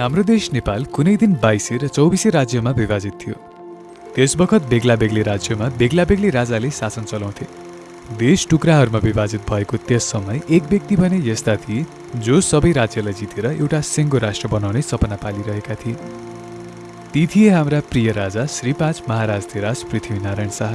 हाम्रो देश नेपाल कुनै दिन बाइसे र चौबिसे राज्यमा विभाजित थियो। त्यस बखत बेग्ला बेग्लै राज्यमा बेग्ला बेग्लै राजाले शासन चलाउँथे। देश टुक्राहरूमा विभाजित भएको त्यस समय एक व्यक्ति भने यस्ता थिए जो सबै राज्यलाई जितेर एउटा सिङ्गो राष्ट्र बनाउने सपना पालिरहेका थिए। ती थिए हाम्रा प्रिय राजा श्री पाँच महाराज धिराज पृथ्वीनारायण शाह।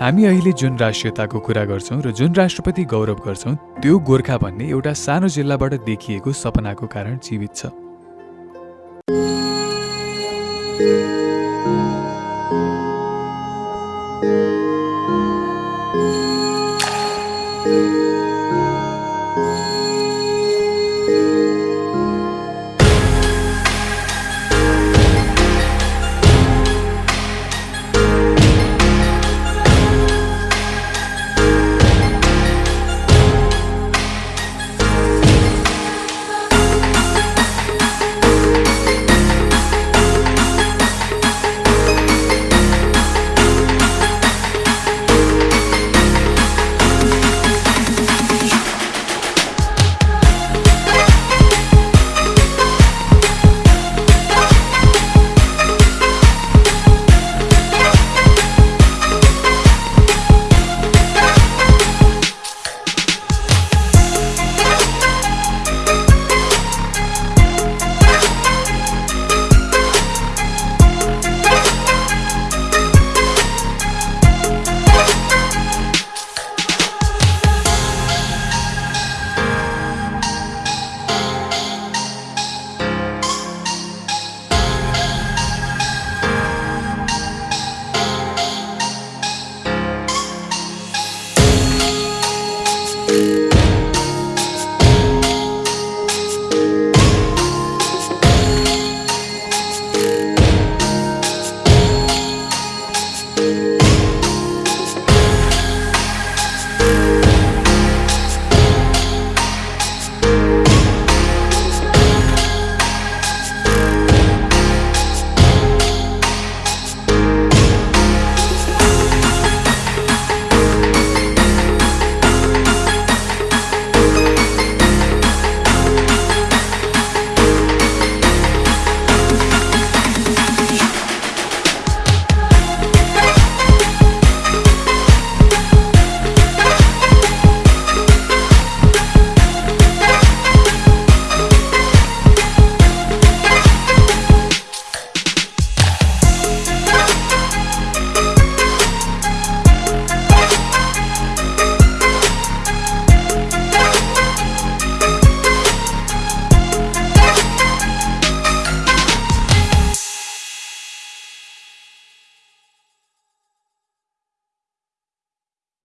हामी अहिले जुन राष्ट्रियताको कुरा गर्छौँ र जुन राष्ट्रपति गौरव गर्छौँ त्यो गोर्खा भन्ने एउटा सानो जिल्लाबाट देखिएको सपनाको कारण जीवित छ। you